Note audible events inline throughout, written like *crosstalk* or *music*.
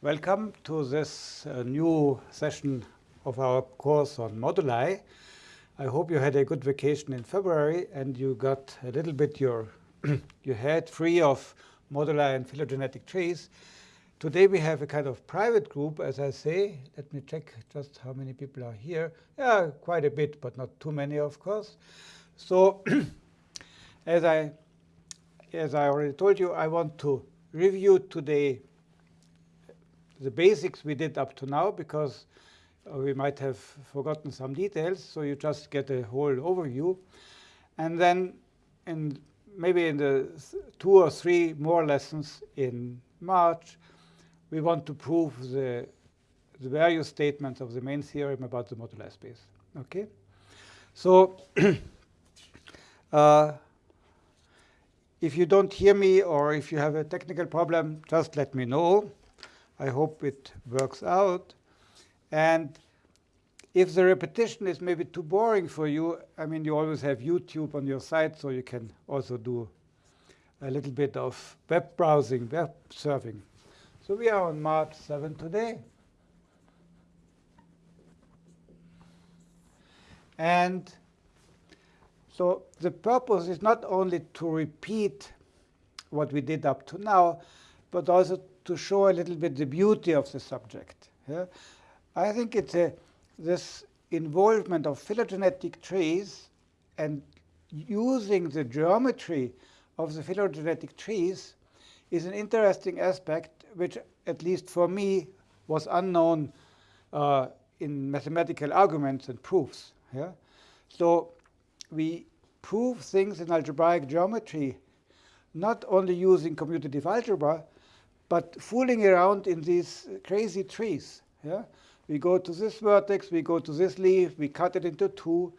Welcome to this uh, new session of our course on moduli. I hope you had a good vacation in February and you got a little bit your, *clears throat* your head free of moduli and phylogenetic trees. Today we have a kind of private group, as I say. Let me check just how many people are here. Yeah, quite a bit, but not too many, of course. So *clears throat* as I, as I already told you, I want to review today the basics we did up to now, because uh, we might have forgotten some details. So you just get a whole overview. And then in maybe in the two or three more lessons in March, we want to prove the, the various statements of the main theorem about the moduli space. Okay, so *clears throat* uh, if you don't hear me or if you have a technical problem, just let me know. I hope it works out. And if the repetition is maybe too boring for you, I mean, you always have YouTube on your site, so you can also do a little bit of web browsing, web surfing. So we are on March 7 today. And so the purpose is not only to repeat what we did up to now, but also to show a little bit the beauty of the subject. Yeah? I think it's a, this involvement of phylogenetic trees and using the geometry of the phylogenetic trees is an interesting aspect which, at least for me, was unknown uh, in mathematical arguments and proofs. Yeah? So we prove things in algebraic geometry not only using commutative algebra, but fooling around in these crazy trees. Yeah? We go to this vertex, we go to this leaf, we cut it into two,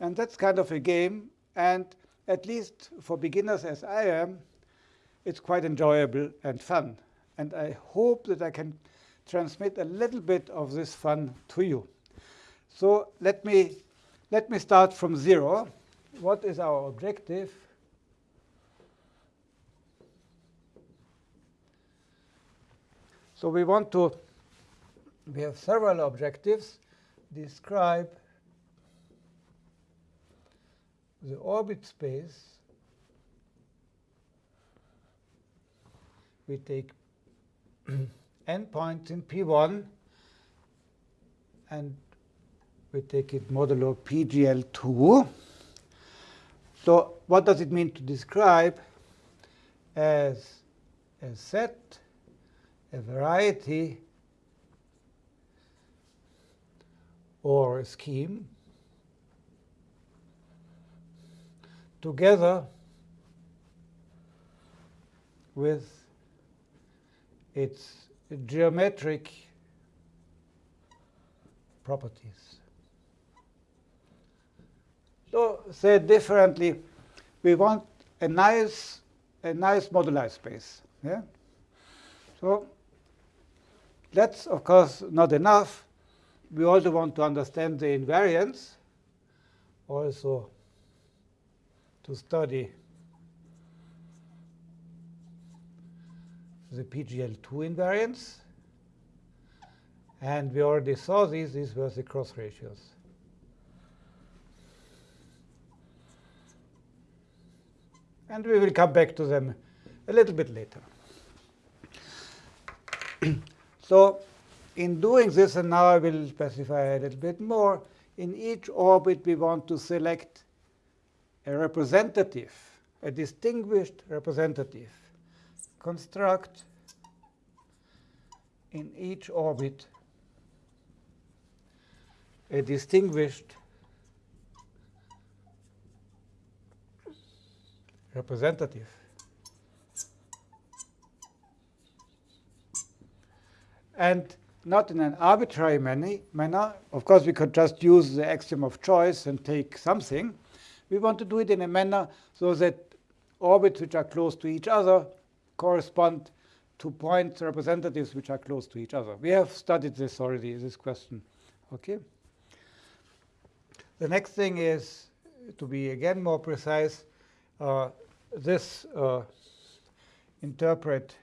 and that's kind of a game. And at least for beginners as I am, it's quite enjoyable and fun. And I hope that I can transmit a little bit of this fun to you. So let me, let me start from zero. What is our objective? So we want to, we have several objectives. Describe the orbit space. We take *clears throat* endpoints in P1, and we take it modulo PGL2. So what does it mean to describe as a set, a variety, or a scheme together with its geometric properties. So said differently, we want a nice, a nice moduli space. Yeah. So that's of course not enough. We also want to understand the invariance, also to study the PGL2 invariance. And we already saw these. These were the cross ratios. And we will come back to them a little bit later. *clears throat* so in doing this, and now I will specify a little bit more, in each orbit we want to select a representative, a distinguished representative construct in each orbit a distinguished representative. And not in an arbitrary manner. Of course, we could just use the axiom of choice and take something. We want to do it in a manner so that orbits which are close to each other correspond to point representatives which are close to each other. We have studied this already, this question. Okay. The next thing is to be again more precise. Uh, this uh, interpret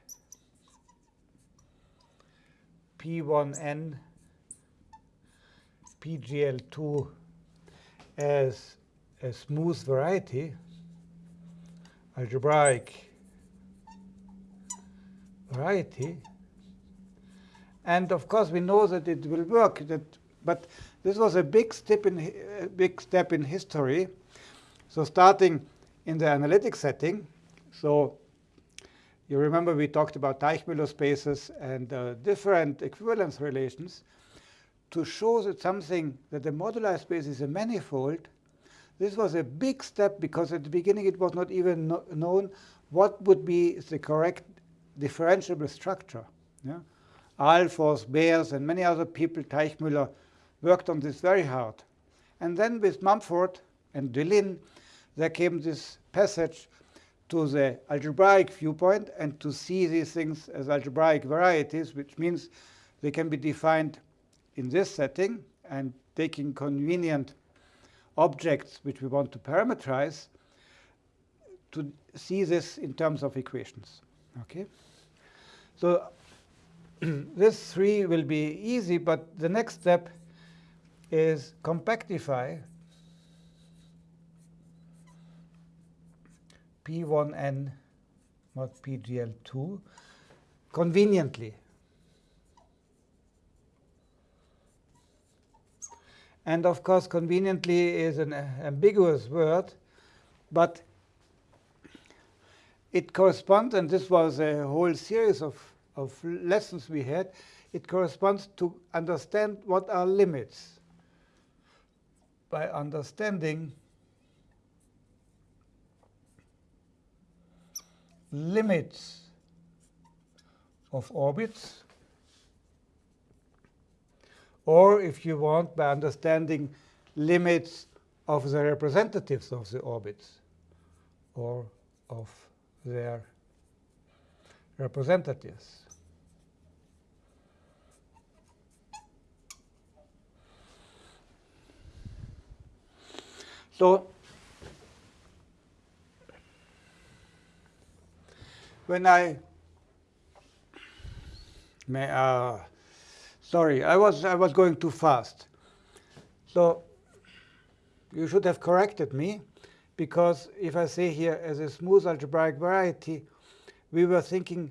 P1n PGL2 as a smooth variety, algebraic variety. And of course, we know that it will work. That, but this was a big step in a big step in history. So starting in the analytic setting, so you remember we talked about Teichmüller spaces and uh, different equivalence relations to show that something, that the moduli space is a manifold, this was a big step because at the beginning it was not even no known what would be the correct differentiable structure. Yeah? Ahlfors, Bers, and many other people, Teichmüller, worked on this very hard. And then with Mumford and Deligne, there came this passage to the algebraic viewpoint and to see these things as algebraic varieties, which means they can be defined in this setting and taking convenient objects which we want to parameterize to see this in terms of equations. Okay, So *clears throat* this three will be easy, but the next step is compactify P1n mod PGL2 conveniently. And of course, conveniently is an uh, ambiguous word, but it corresponds, and this was a whole series of, of lessons we had, it corresponds to understand what are limits. By understanding limits of orbits, or if you want, by understanding limits of the representatives of the orbits, or of their representatives. So when I may, uh, sorry, I was I was going too fast. So you should have corrected me because if I say here as a smooth algebraic variety, we were thinking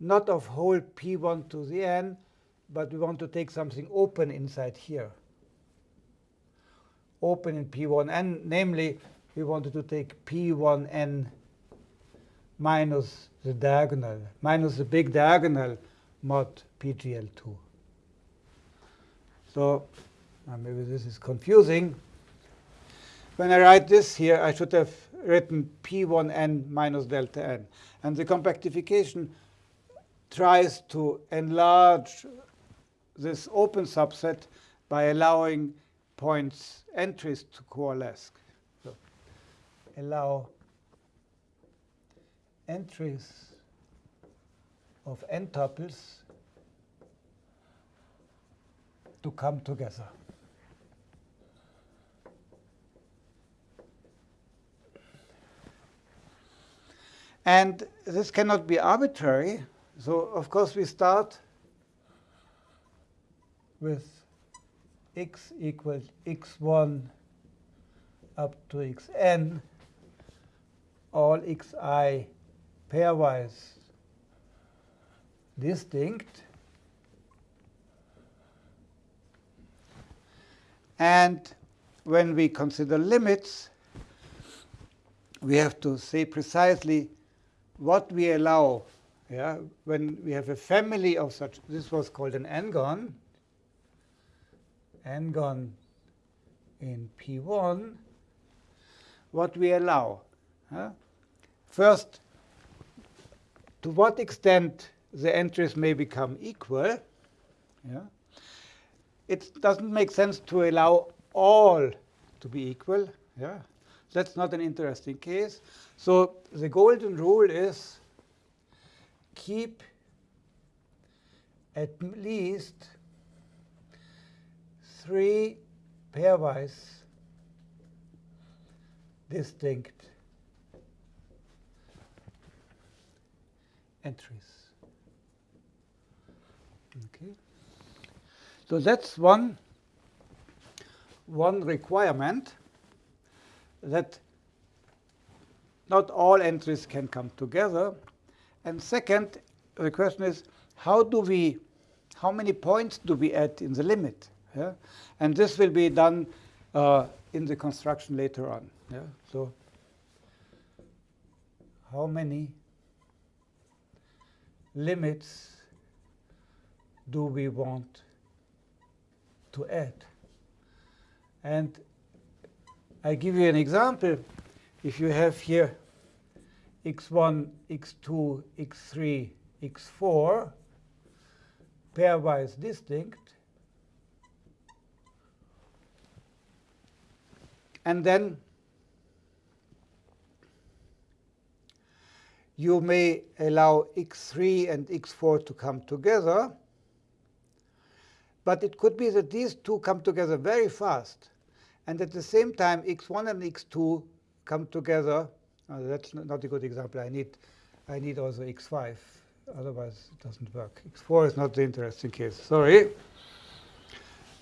not of whole p1 to the n, but we want to take something open inside here. Open in p1n, namely, we wanted to take p1n minus the diagonal, minus the big diagonal mod pgl2. So maybe this is confusing. When I write this here, I should have written P1n minus delta n. And the compactification tries to enlarge this open subset by allowing points entries to coalesce. So allow entries of n tuples to come together. And this cannot be arbitrary. So of course we start with x equals x1 up to xn, all xi pairwise distinct. And when we consider limits, we have to say precisely what we allow, yeah, when we have a family of such, this was called an n-gon, n-gon in P1, what we allow. First, to what extent the entries may become equal. Yeah? It doesn't make sense to allow all to be equal. Yeah? That's not an interesting case. So the golden rule is keep at least three pairwise distinct entries. Okay. So that's one, one requirement that not all entries can come together. And second, the question is, how do we, how many points do we add in the limit? Yeah? And this will be done uh, in the construction later on. Yeah? So how many limits do we want to add? And I give you an example. If you have here x1, x2, x3, x4, pairwise distinct, and then you may allow x3 and x4 to come together. But it could be that these two come together very fast. And at the same time, x1 and x2 come together. Oh, that's not a good example. I need, I need also x5. Otherwise, it doesn't work. x4 is not the interesting case. Sorry.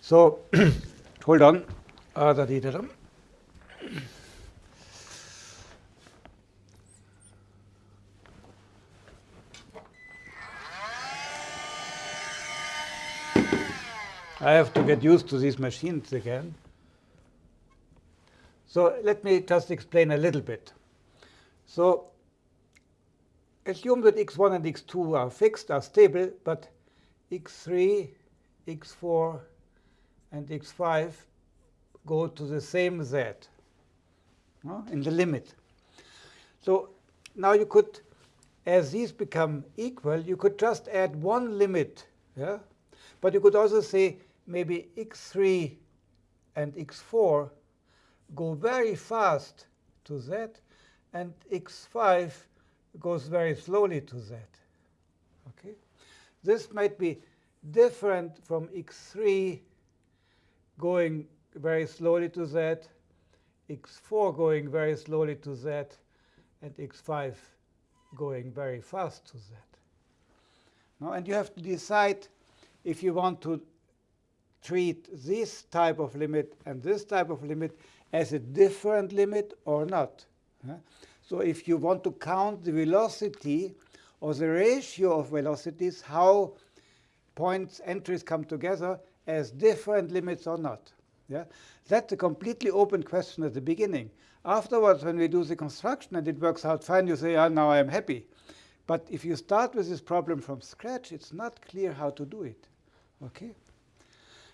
So *clears throat* hold on. Uh, I have to get used to these machines again. So let me just explain a little bit. So assume that x1 and x2 are fixed, are stable, but x3, x4, and x5 go to the same z no, in the limit. So now you could, as these become equal, you could just add one limit. Yeah? But you could also say maybe x3 and x4 go very fast to z, and x5 goes very slowly to z. Okay, This might be different from x3 going very slowly to z, x4 going very slowly to z, and x5 going very fast to z. Now, and you have to decide if you want to treat this type of limit and this type of limit as a different limit or not. So if you want to count the velocity or the ratio of velocities, how points entries come together as different limits or not. Yeah? That's a completely open question at the beginning. Afterwards, when we do the construction and it works out fine, you say, oh, now I'm happy. But if you start with this problem from scratch, it's not clear how to do it. Okay?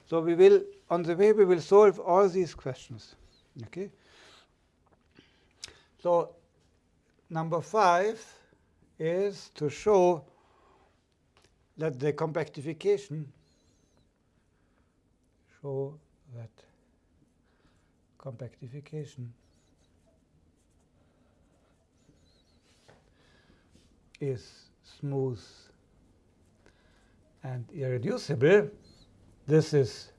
So we will, on the way, we will solve all these questions. Okay. So number five is to show that the compactification show that compactification is smooth and irreducible this is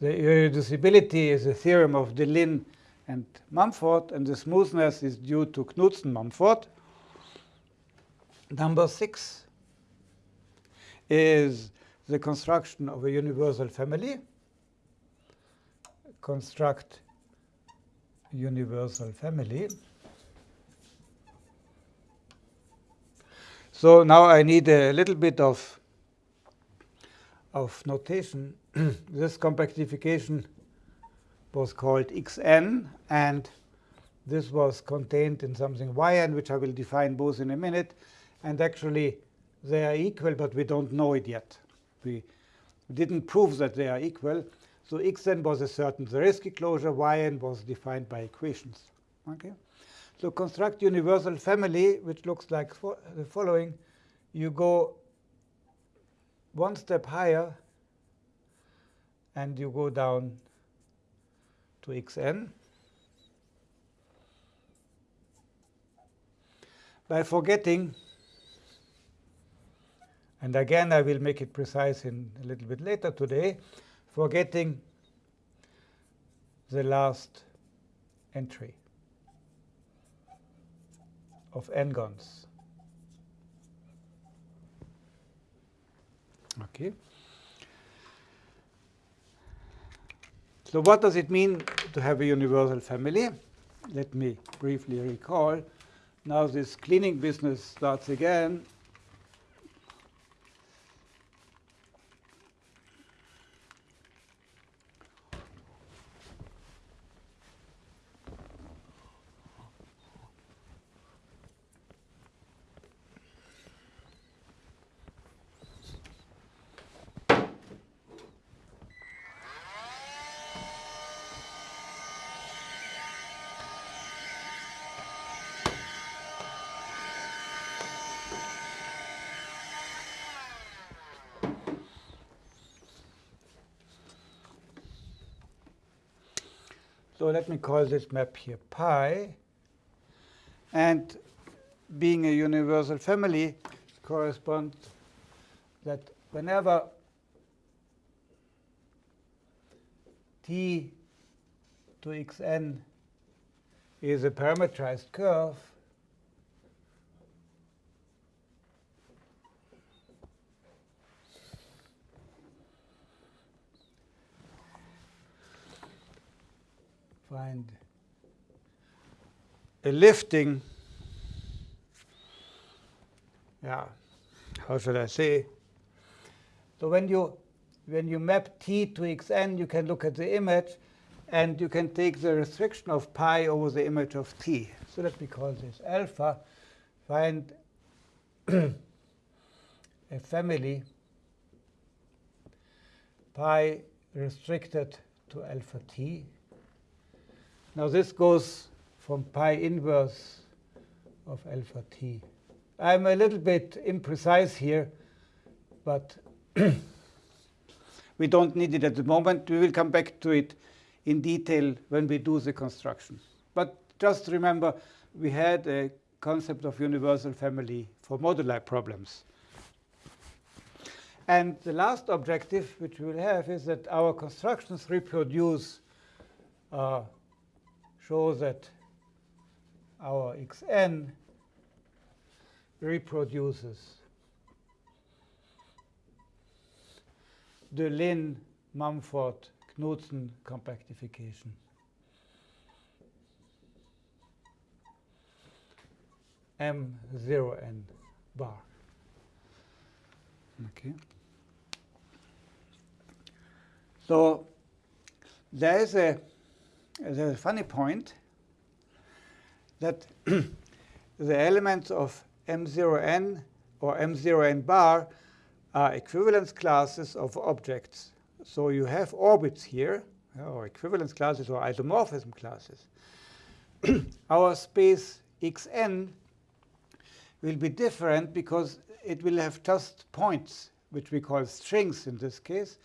the irreducibility is a theorem of Deligne and Mumford, and the smoothness is due to Knudsen-Mumford. Number six is the construction of a universal family. Construct universal family. So now I need a little bit of of notation, *clears throat* this compactification was called xn, and this was contained in something yn, which I will define both in a minute. And actually, they are equal, but we don't know it yet. We didn't prove that they are equal. So xn was a certain Zariski closure. yn was defined by equations. Okay. So construct universal family, which looks like the following. You go one step higher and you go down to xn. By forgetting, and again I will make it precise in a little bit later today, forgetting the last entry of n-gons. Okay. So what does it mean to have a universal family? Let me briefly recall. Now this cleaning business starts again So let me call this map here pi. And being a universal family corresponds that whenever t to xn is a parametrized curve, find a lifting, yeah, how should I say? So when you when you map t to xn, you can look at the image, and you can take the restriction of pi over the image of t. So let me call this alpha. Find *clears throat* a family pi restricted to alpha t now this goes from pi inverse of alpha t. I'm a little bit imprecise here, but *clears throat* we don't need it at the moment. We will come back to it in detail when we do the construction. But just remember, we had a concept of universal family for moduli problems. And the last objective which we will have is that our constructions reproduce uh, show that our xn reproduces the Lin Mumford Knudsen compactification. M0n bar. Okay. So there is a there's a funny point that *clears throat* the elements of M0n or M0n bar are equivalence classes of objects. So you have orbits here, or equivalence classes or isomorphism classes. *clears throat* Our space xn will be different because it will have just points, which we call strings in this case.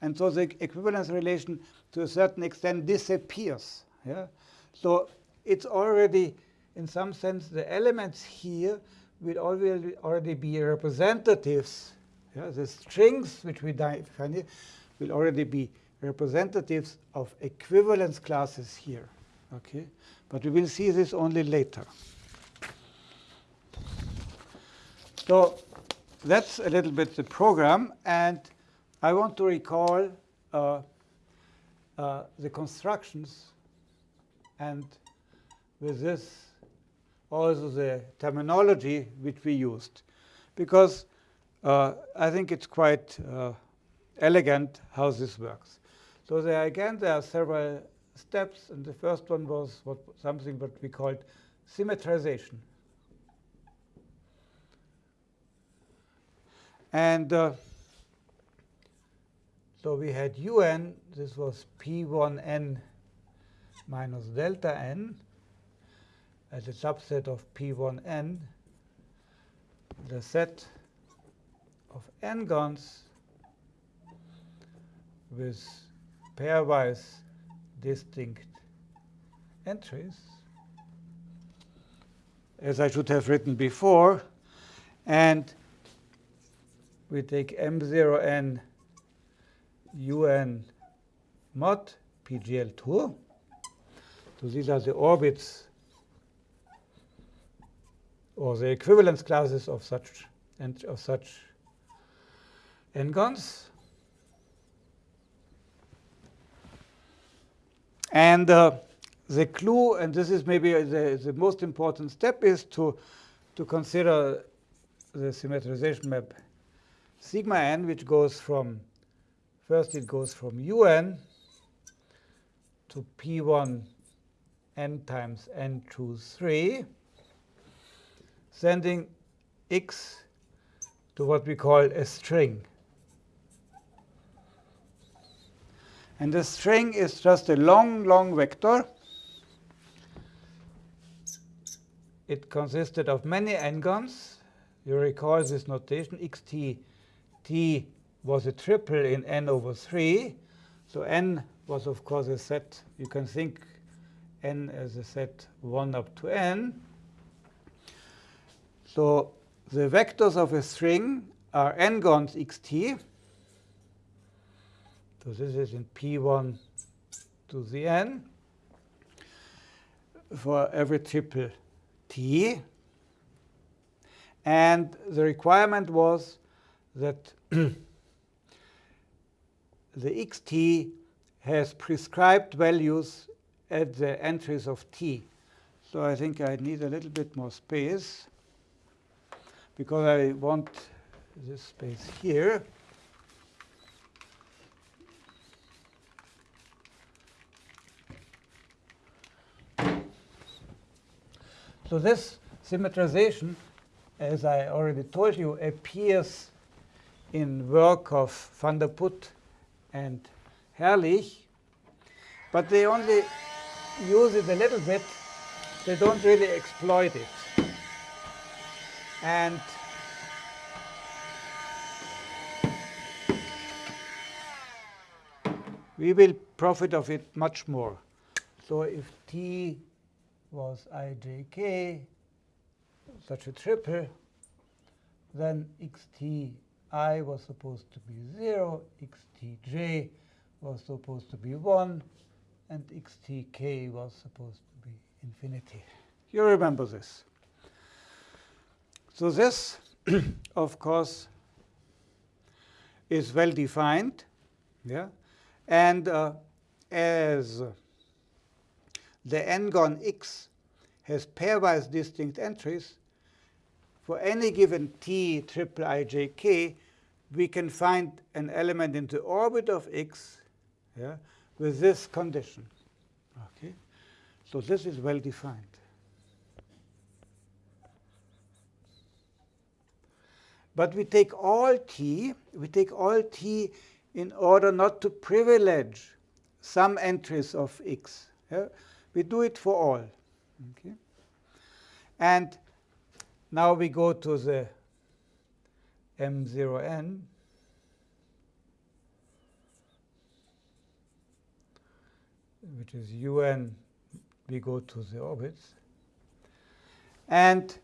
And so the equivalence relation to a certain extent disappears. Yeah? So it's already, in some sense, the elements here will already, already be representatives. Yeah? The strings which we define here will already be representatives of equivalence classes here. Okay? But we will see this only later. So that's a little bit the program. And I want to recall uh, uh, the constructions and with this also the terminology which we used. Because uh, I think it's quite uh, elegant how this works. So there again, there are several steps. And the first one was what, something that we called symmetrization. And uh, so we had un, this was p1n minus delta n as a subset of p1n, the set of n-gons with pairwise distinct entries, as I should have written before. And we take m0n un mod pgl2. So these are the orbits or the equivalence classes of such and of such n-gons. And uh, the clue, and this is maybe the, the most important step, is to, to consider the symmetrization map sigma n, which goes from, first it goes from un to p1 n times n choose 3, sending x to what we call a string. And the string is just a long, long vector. It consisted of many n-gons. You recall this notation, xt t was a triple in n over 3. So n was, of course, a set. You can think n as a set 1 up to n. So the vectors of a string are n-gons xt. So this is in p1 to the n for every triple t. And the requirement was that *clears throat* the xt has prescribed values at the entries of t. So I think I need a little bit more space because I want this space here. So this symmetrization, as I already told you, appears in work of van der Put and Herrlich, but they only use it a little bit. They don't really exploit it. And we will profit of it much more. So if T was ijk, such a triple, then xti was supposed to be 0, xtj was supposed to be 1, and xtk was supposed to be infinity. You remember this. So this, *clears throat* of course, is well defined. Yeah? And uh, as the n-gon x has pairwise distinct entries, for any given t triple ijk, we can find an element in the orbit of x yeah, with this condition. Okay, So this is well defined. But we take all t, we take all t in order not to privilege some entries of x. Yeah? We do it for all. Okay? And now we go to the M0n. which is un, we go to the orbits. And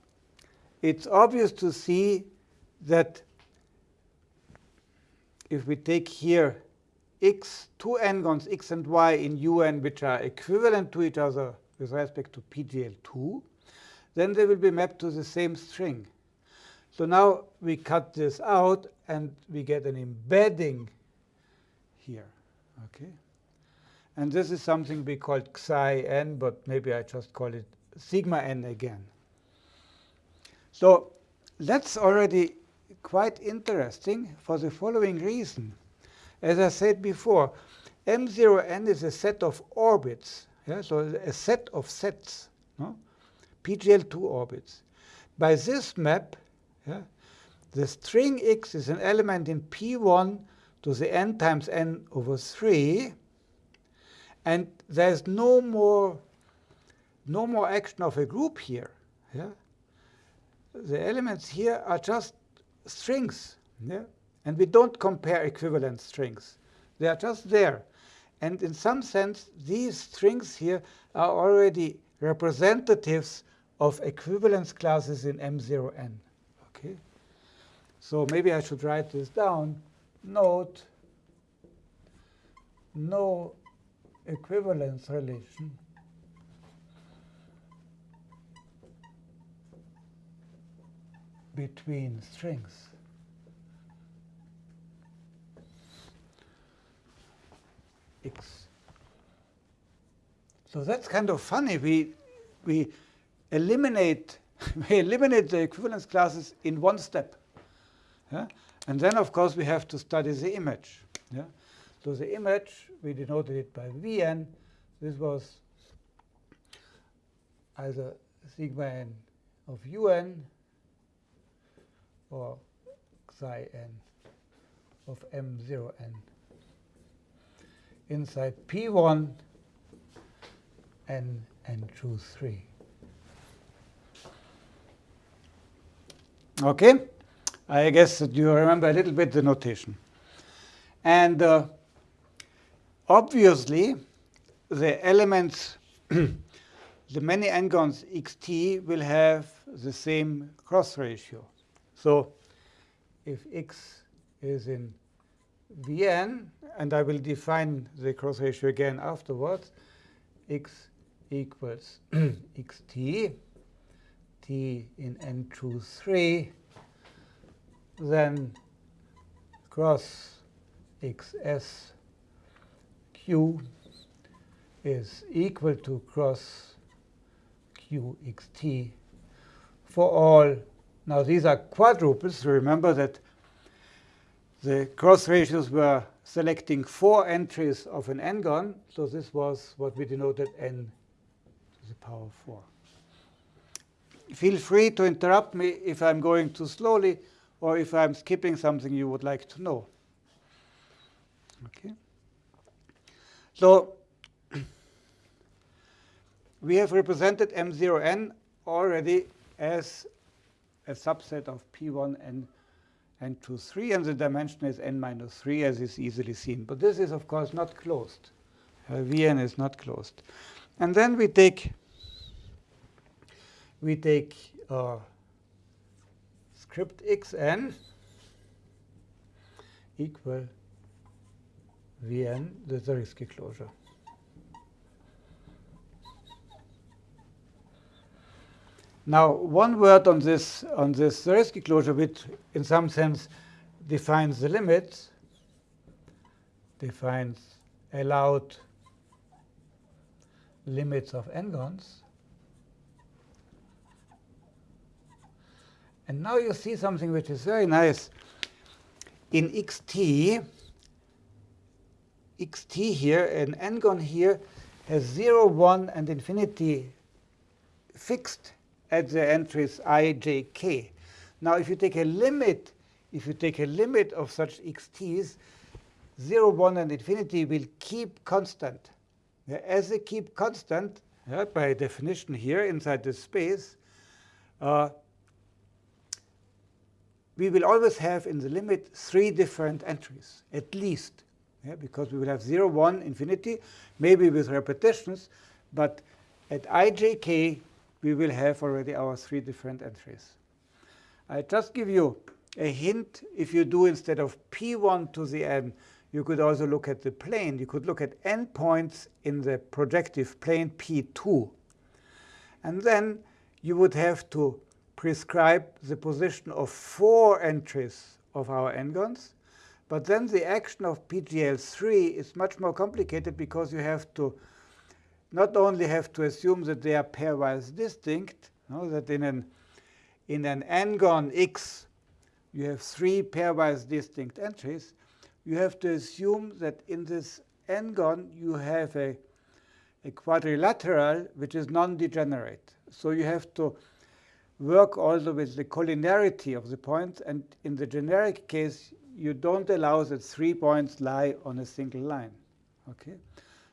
it's obvious to see that if we take here x, two n-gons x and y in un, which are equivalent to each other with respect to PGL2, then they will be mapped to the same string. So now we cut this out, and we get an embedding here. Okay, And this is something we call psi n, but maybe I just call it sigma n again. So that's already quite interesting for the following reason. As I said before, M0n is a set of orbits, yeah? so a set of sets, no? PGL2 orbits. By this map, yeah, the string x is an element in P1 to the n times n over 3, and there's no more, no more action of a group here. Yeah? The elements here are just strings. Yeah? And we don't compare equivalent strings. They are just there. And in some sense, these strings here are already representatives of equivalence classes in M0n. Okay? So maybe I should write this down. Note no equivalence relation between strings. x So that's kind of funny. We, we eliminate *laughs* we eliminate the equivalence classes in one step. Yeah? And then, of course, we have to study the image. Yeah? So the image, we denoted it by Vn. This was either sigma n of un or psi n of m0n inside P1 n and n2, 3. Okay? I guess that you remember a little bit the notation. And uh, obviously, the elements, *clears throat* the many n-gons xt will have the same cross ratio. So if x is in Vn, and I will define the cross ratio again afterwards, x equals *clears throat* xt, t in n2, 3, then cross xs q is equal to cross qxt for all. Now, these are quadruples. Remember that the cross ratios were selecting four entries of an n-gon. So this was what we denoted n to the power 4. Feel free to interrupt me if I'm going too slowly or if I'm skipping something you would like to know. Okay. So *clears throat* we have represented M0n already as a subset of P1 and n2, 3, and the dimension is n minus 3, as is easily seen. But this is, of course, not closed. Uh, Vn is not closed. And then we take we take uh, script xn equal vn, the Zariski closure. Now, one word on this on this Zariski closure, which in some sense defines the limits, defines allowed limits of n-gons. And now you see something which is very nice. In xt, xt here, an n-gon here, has 0, 1, and infinity fixed at the entries i, j, k. Now, if you take a limit, if you take a limit of such xt's, 0, 1, and infinity will keep constant. As they keep constant, yeah, by definition here inside this space, uh, we will always have in the limit three different entries, at least, yeah, because we will have 0, 1, infinity, maybe with repetitions, but at ijk, we will have already our three different entries. I just give you a hint. If you do instead of p1 to the n, you could also look at the plane. You could look at n points in the projective plane p2. And then you would have to prescribe the position of four entries of our n-gons. But then the action of PGL3 is much more complicated because you have to not only have to assume that they are pairwise distinct, know, that in an, in an n-gon x, you have three pairwise distinct entries, you have to assume that in this n-gon you have a, a quadrilateral which is non-degenerate. So you have to work also with the collinearity of the points. And in the generic case, you don't allow that three points lie on a single line. Okay,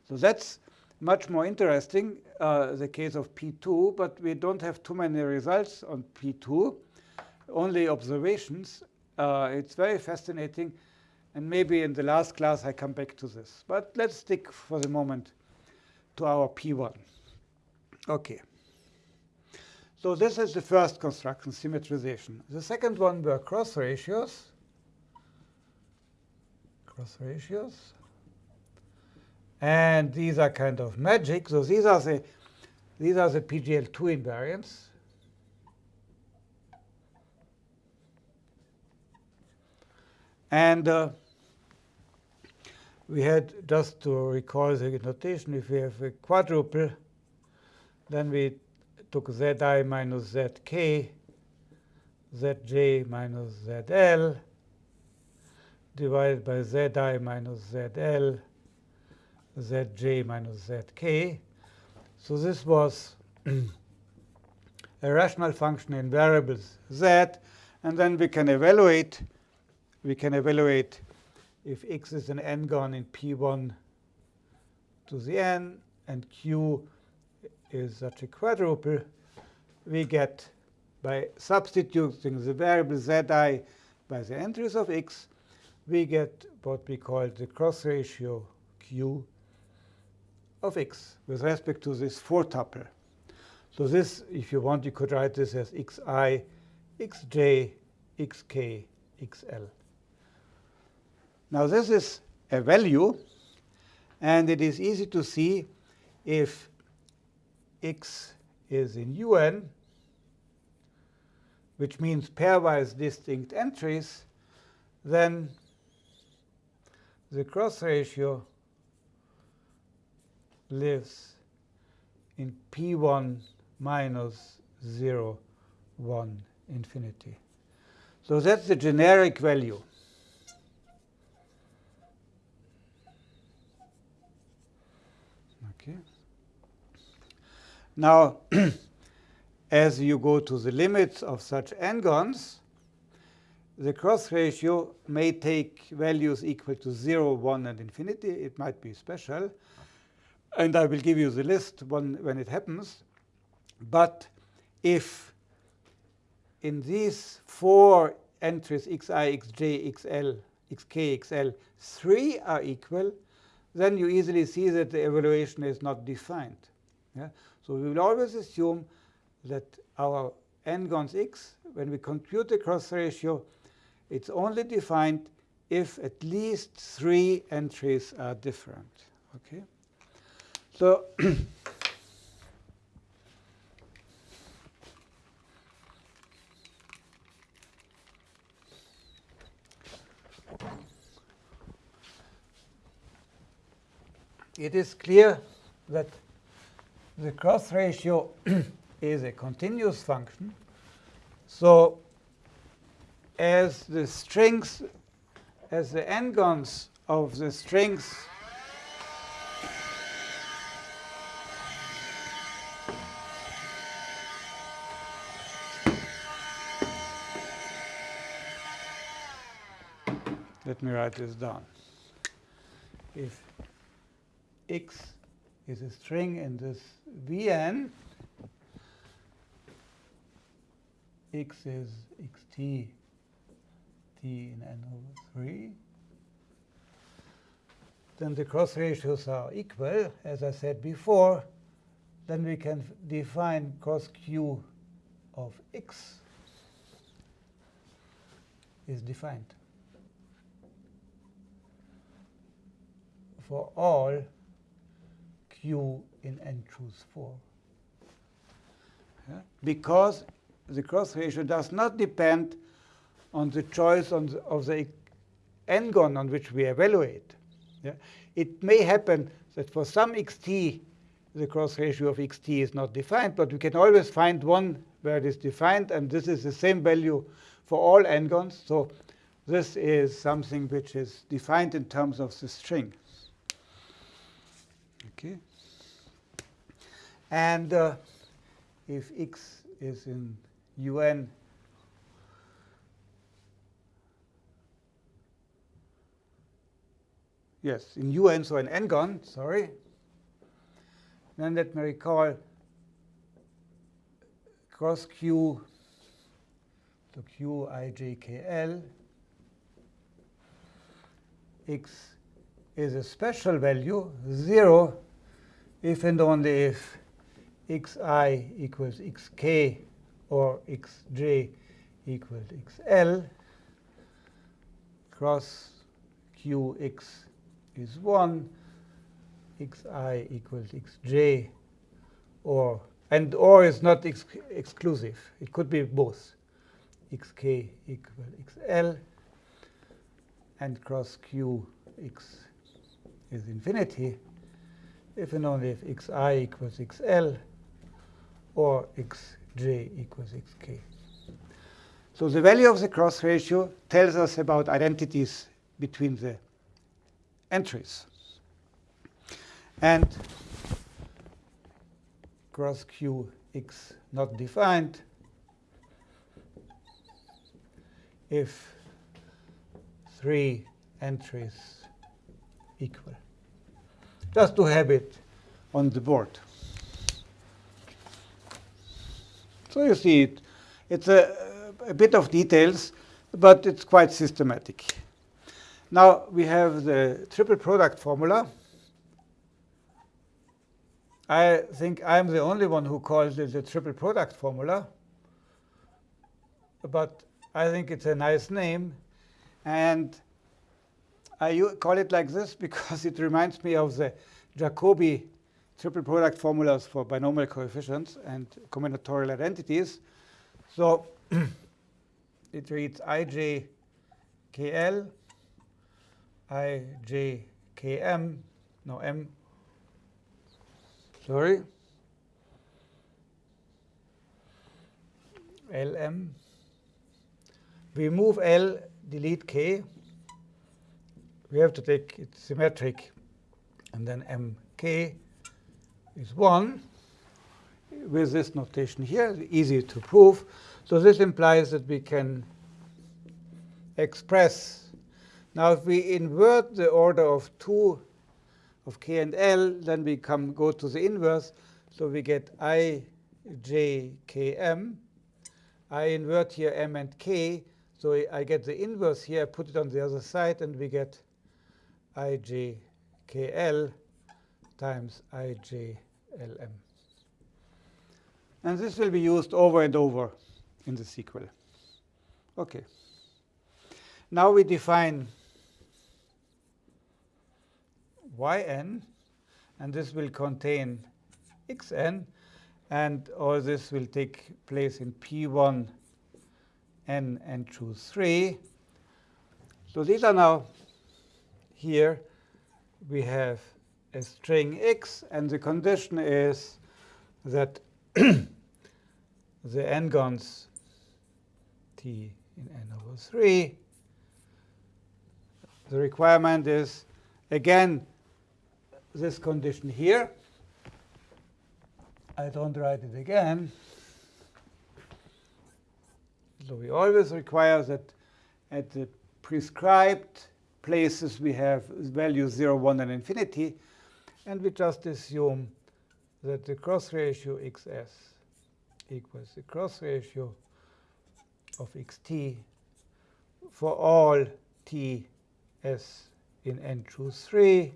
So that's much more interesting, uh, the case of P2. But we don't have too many results on P2, only observations. Uh, it's very fascinating. And maybe in the last class, I come back to this. But let's stick for the moment to our P1. OK. So this is the first construction, symmetrization. The second one were cross ratios. Cross ratios. And these are kind of magic. So these are the these are the PGL2 invariants. And uh, we had, just to recall the notation, if we have a quadruple, then we took zi minus zk, zj minus zl, divided by zi minus zl, zj minus zk. So this was *clears throat* a rational function in variables z, and then we can evaluate we can evaluate if x is an n-gon in p1 to the n and q is such a quadruple, we get by substituting the variable zi by the entries of x, we get what we call the cross ratio q of x with respect to this four tuple. So this, if you want, you could write this as xi, xj, xk, xl. Now this is a value, and it is easy to see if x is in un, which means pairwise distinct entries, then the cross ratio lives in P1 minus 0, 1, infinity. So that's the generic value. Okay. Now, *clears throat* as you go to the limits of such n-gons, the cross ratio may take values equal to 0, 1, and infinity. It might be special. And I will give you the list when, it happens. But if in these four entries xi, xj, xl, xk, xl, three are equal, then you easily see that the evaluation is not defined. Yeah? So we will always assume that our n-gons x, when we compute the cross ratio, it's only defined if at least three entries are different. Okay? So *coughs* it is clear that the cross ratio *clears throat* is a continuous function. So as the strings, as the n-gons of the strings Let me write this down. If x is a string in this Vn, x is xt t in n over 3, then the cross ratios are equal, as I said before, then we can define cos q of x is defined. for all q in n choose 4. Yeah? Because the cross ratio does not depend on the choice on the, of the n-gon on which we evaluate. Yeah? It may happen that for some xt, the cross ratio of xt is not defined, but we can always find one where it is defined, and this is the same value for all n-gons. So this is something which is defined in terms of the string. Okay. And uh, if x is in un, yes, in un, so in n-gon, sorry, then let me recall cross q to q i j k l x is a special value, 0, if and only if xi equals xk or xj equals xl, cross qx is 1, xi equals xj, or and or is not ex exclusive. It could be both. xk equals xl and cross qx is infinity if and only if xi equals xl or xj equals xk. So the value of the cross ratio tells us about identities between the entries. And cross qx not defined if three entries equal. Just to have it on the board. So you see it. It's a, a bit of details, but it's quite systematic. Now we have the triple product formula. I think I'm the only one who calls it the triple product formula. But I think it's a nice name. And I you call it like this *laughs* because it reminds me of the Jacobi triple product formulas for binomial coefficients and combinatorial identities. So *clears throat* it reads ij kl, ij km, no m, sorry, lm. We move L, delete K. We have to take it symmetric. And then mk is 1 with this notation here, easy to prove. So this implies that we can express. Now, if we invert the order of 2 of k and l, then we come go to the inverse. So we get i, j, k, m. I invert here m and k. So I get the inverse here, put it on the other side, and we get ijkl times ijlm. And this will be used over and over in the sequel. OK. Now we define yn, and this will contain xn, and all this will take place in P1 n and choose 3. So these are now here we have a string x, and the condition is that *coughs* the n-gons t in n over 3. The requirement is, again, this condition here. I don't write it again. So we always require that at the prescribed places we have values 0, 1, and infinity. And we just assume that the cross ratio xs equals the cross ratio of xt for all t s in n choose 3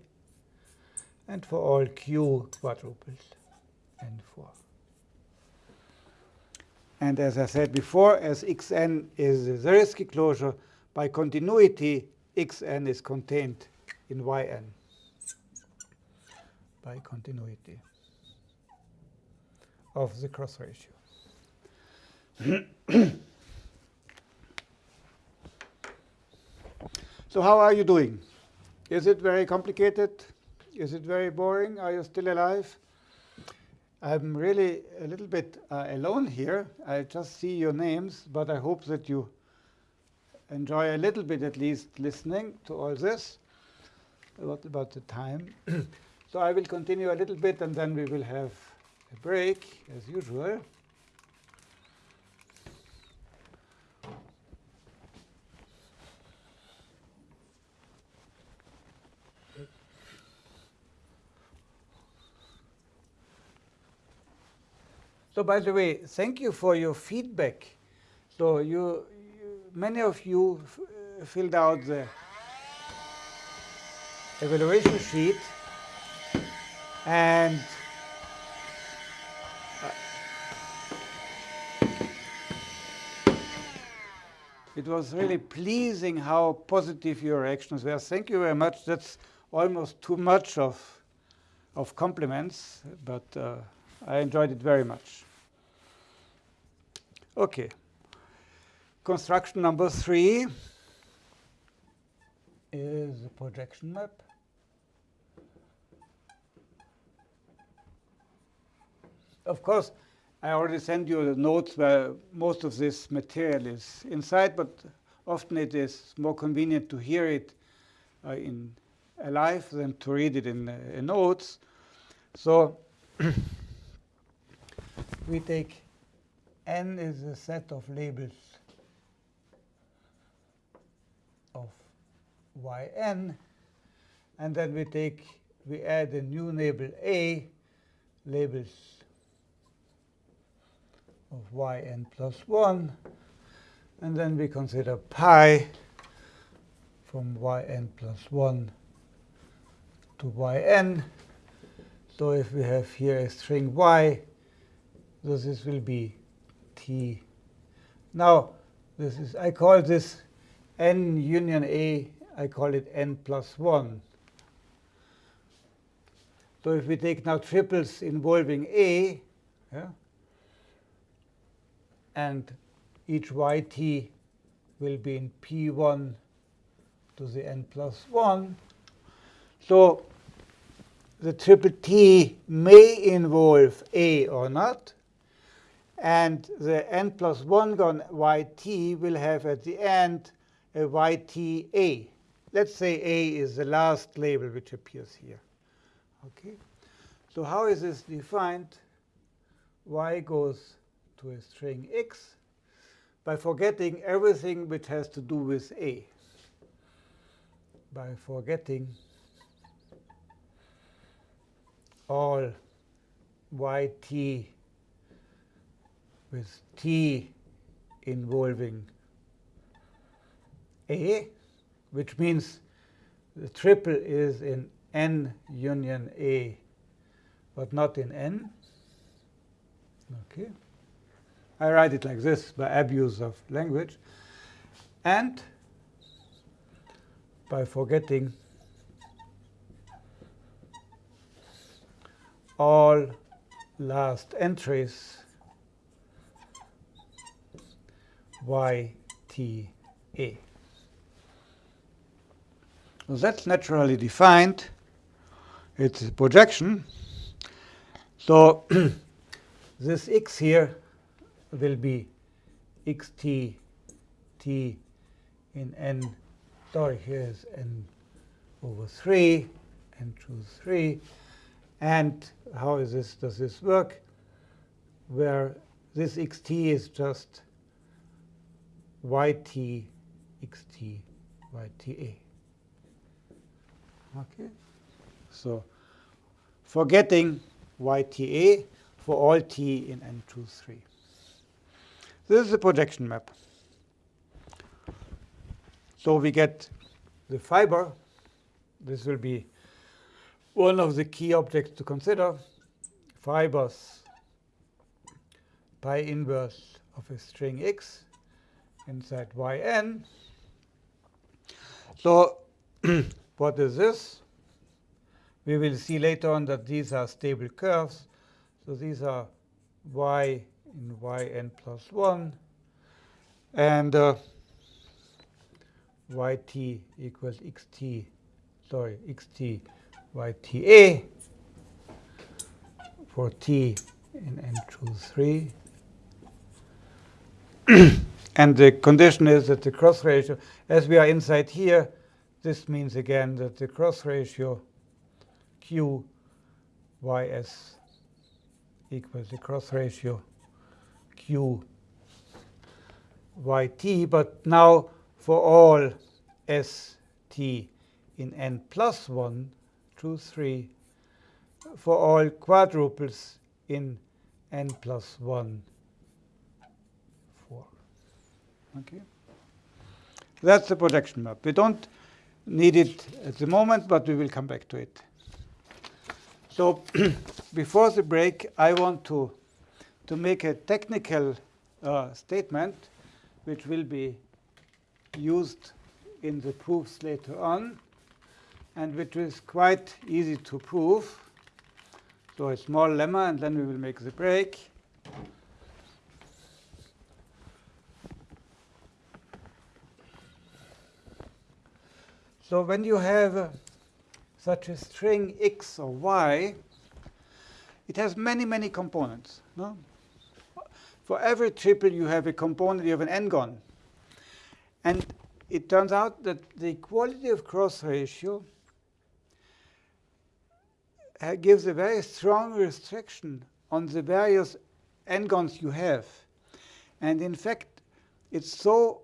and for all q quadruples n4. And as I said before, as xn is a Zariski closure, by continuity, xn is contained in yn by continuity of the cross ratio. *coughs* so how are you doing? Is it very complicated? Is it very boring? Are you still alive? I'm really a little bit uh, alone here. I just see your names, but I hope that you enjoy a little bit at least listening to all this. What about the time? *coughs* so I will continue a little bit, and then we will have a break, as usual. So by the way, thank you for your feedback. So you, you many of you filled out the evaluation sheet and uh, it was really pleasing how positive your reactions were. Thank you very much. That's almost too much of, of compliments, but uh, I enjoyed it very much. Okay. Construction number three is a projection map. Of course, I already sent you the notes where most of this material is inside, but often it is more convenient to hear it uh, in alive than to read it in, uh, in notes. So *clears throat* we take n is a set of labels of yn, and then we take we add a new label a, labels of yn plus 1, and then we consider pi from yn plus 1 to yn. So if we have here a string y, so this will be t. Now, this is I call this n union a, I call it n plus 1. So if we take now triples involving a, yeah, and each yt will be in p1 to the n plus 1. So the triple T may involve A or not. And the n plus 1 gon yt will have at the end a yta. Let's say A is the last label which appears here. Okay. So how is this defined? y goes to a string x by forgetting everything which has to do with A. By forgetting all yt with t involving A, which means the triple is in n union A, but not in n. Okay. I write it like this by abuse of language. And by forgetting all last entries y t a. So that's naturally defined. It's a projection. So *clears throat* this x here will be xt t in n. Sorry, here is n over 3, n choose 3. And how is this? Does this work? Where this xt is just yt xt yta. Okay. So forgetting yta for all t in n choose 3. This is a projection map. So we get the fiber. This will be one of the key objects to consider, fibers pi inverse of a string x inside yn. So *clears throat* what is this? We will see later on that these are stable curves. So these are y in yn plus 1 and uh, yt equals xt, sorry, xt yta for t in n choose 3. *clears throat* and the condition is that the cross ratio, as we are inside here, this means again that the cross ratio q ys equals the cross ratio q yt, but now for all st in n plus 1, two, three, for all quadruples in n plus 1, 4. Okay? That's the projection map. We don't need it at the moment, but we will come back to it. So *clears throat* before the break, I want to, to make a technical uh, statement which will be used in the proofs later on and which is quite easy to prove. So a small lemma, and then we will make the break. So when you have uh, such a string x or y, it has many, many components. No? For every triple, you have a component, you have an n-gon. And it turns out that the equality of cross ratio gives a very strong restriction on the various n-gons you have. And in fact, it's so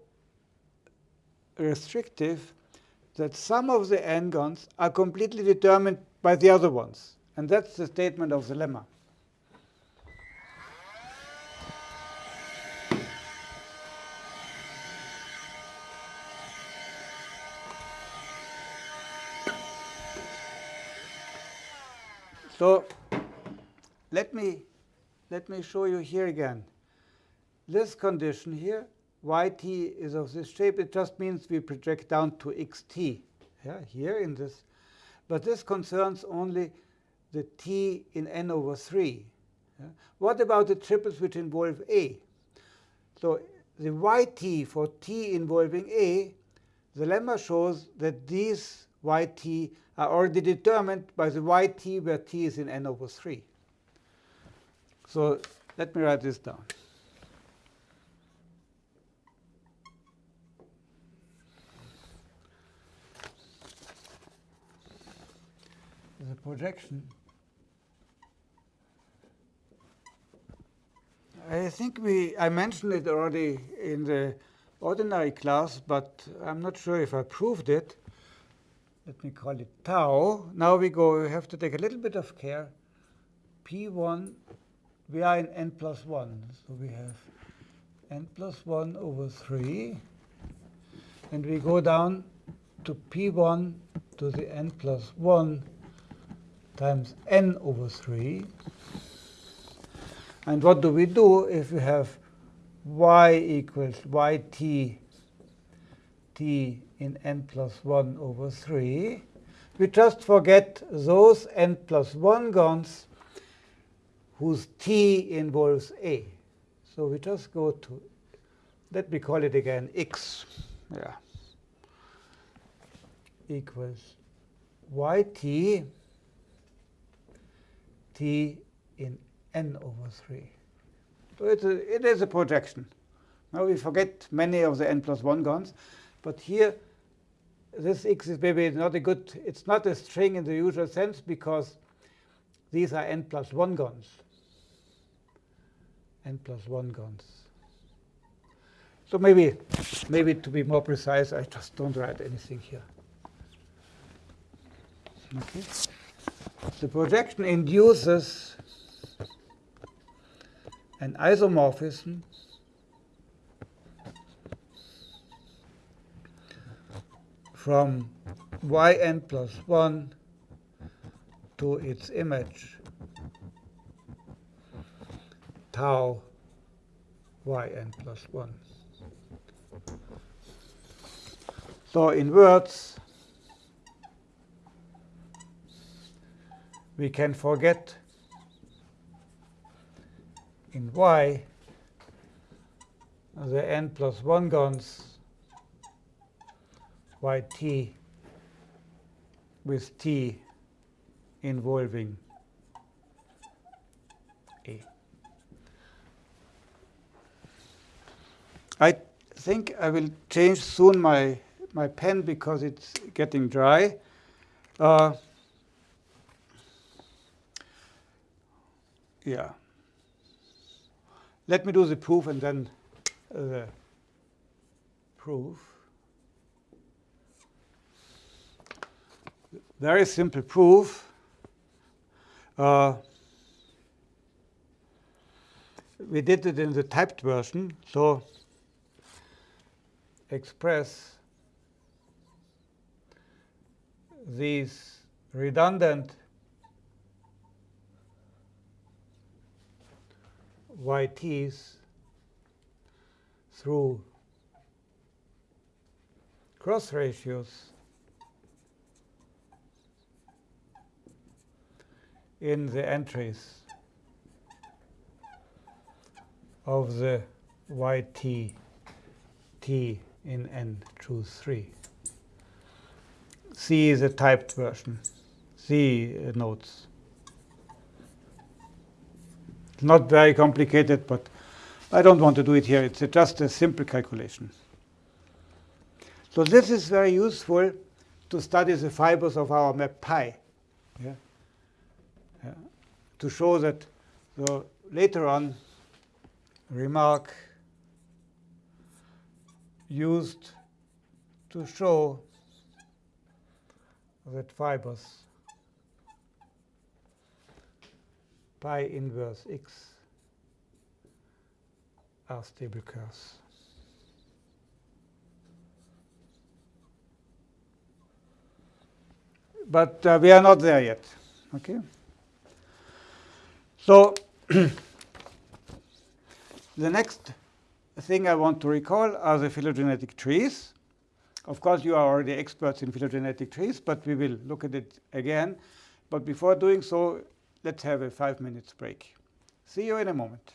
restrictive that some of the n-gons are completely determined by the other ones. And that's the statement of the lemma. So let me, let me show you here again. This condition here, yt is of this shape. It just means we project down to xt yeah, here in this. But this concerns only the t in n over 3. Yeah. What about the triples which involve a? So the yt for t involving a, the lemma shows that these yt uh, are already determined by the yt where t is in n over 3. So let me write this down. The projection. I think we I mentioned it already in the ordinary class, but I'm not sure if I proved it let me call it tau. Now we go, we have to take a little bit of care. P1, we are in n plus 1. So we have n plus 1 over 3. And we go down to P1 to the n plus 1 times n over 3. And what do we do if we have y equals yt t in n plus 1 over 3. We just forget those n plus 1 gons whose t involves a. So we just go to, let me call it again, x. Yeah. Equals yt t in n over 3. So it's a, it is a projection. Now we forget many of the n plus 1 gons, But here this x is maybe not a good, it's not a string in the usual sense because these are n plus 1 gons. n plus 1 gons. So maybe, maybe to be more precise, I just don't write anything here. Okay. The projection induces an isomorphism from yn plus 1 to its image tau yn plus 1. So in words, we can forget in y the n plus 1 gons yt with t involving a. I think I will change soon my, my pen because it's getting dry. Uh, yeah. Let me do the proof and then the proof. Very simple proof. Uh, we did it in the typed version. So express these redundant yt's through cross ratios in the entries of the yt t in n choose 3. C is a typed version. C uh, notes. not very complicated, but I don't want to do it here. It's just a simple calculation. So this is very useful to study the fibers of our map pi. Yeah? To show that so later on, remark used to show that fibers pi inverse x are stable curves. But uh, we are not there yet. Okay. So *clears throat* the next thing I want to recall are the phylogenetic trees. Of course, you are already experts in phylogenetic trees, but we will look at it again. But before doing so, let's have a five minutes break. See you in a moment.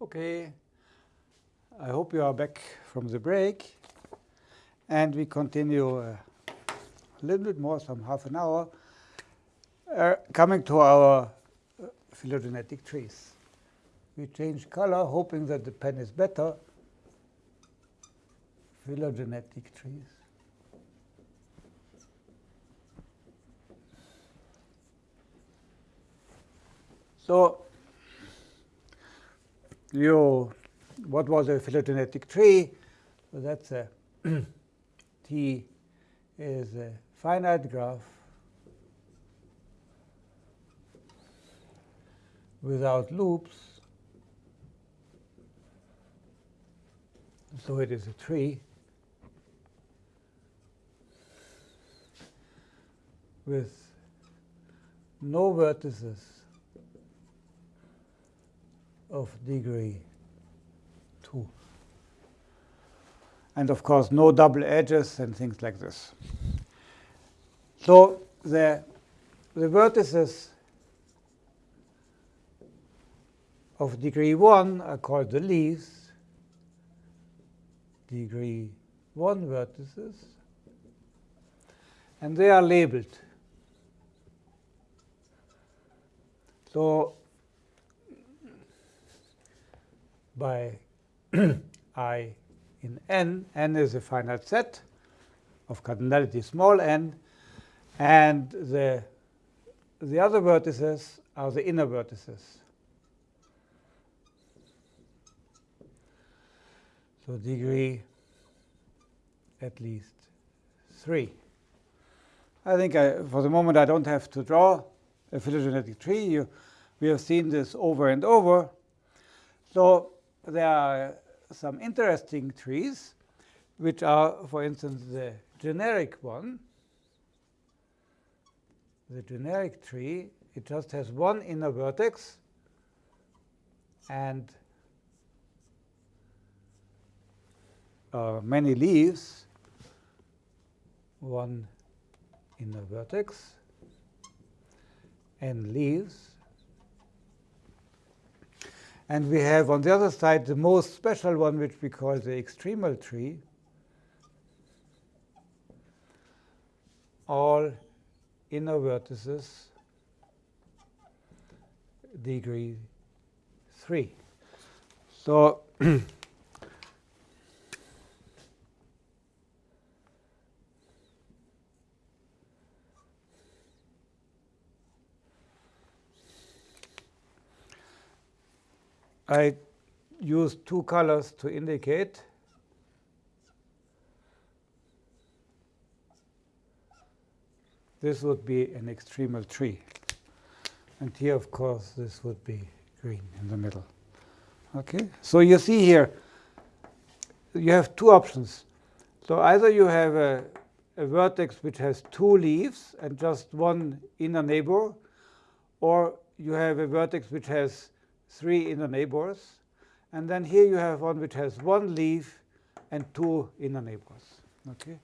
Okay, I hope you are back from the break. And we continue uh, a little bit more, some half an hour, uh, coming to our uh, phylogenetic trees. we change color, hoping that the pen is better. Phylogenetic trees. So you, what was a phylogenetic tree? So that's a *clears throat* T is a finite graph without loops. So it is a tree with no vertices of degree 2. And of course, no double edges and things like this. So the, the vertices of degree 1 are called the leaves, degree 1 vertices, and they are labeled. So by *clears throat* i in n, n is a finite set of cardinality small n, and the, the other vertices are the inner vertices. So degree at least 3. I think I, for the moment I don't have to draw a phylogenetic tree. You, we have seen this over and over. So there are some interesting trees, which are, for instance, the generic one. The generic tree, it just has one inner vertex and uh, many leaves, one inner vertex, and leaves. And we have on the other side the most special one, which we call the extremal tree. All inner vertices degree 3. So *clears throat* I use two colors to indicate. This would be an extremal tree. And here, of course, this would be green in the middle. Okay, so you see here, you have two options. So either you have a, a vertex which has two leaves and just one inner neighbor, or you have a vertex which has three inner neighbors. And then here you have one which has one leaf and two inner neighbors. Okay,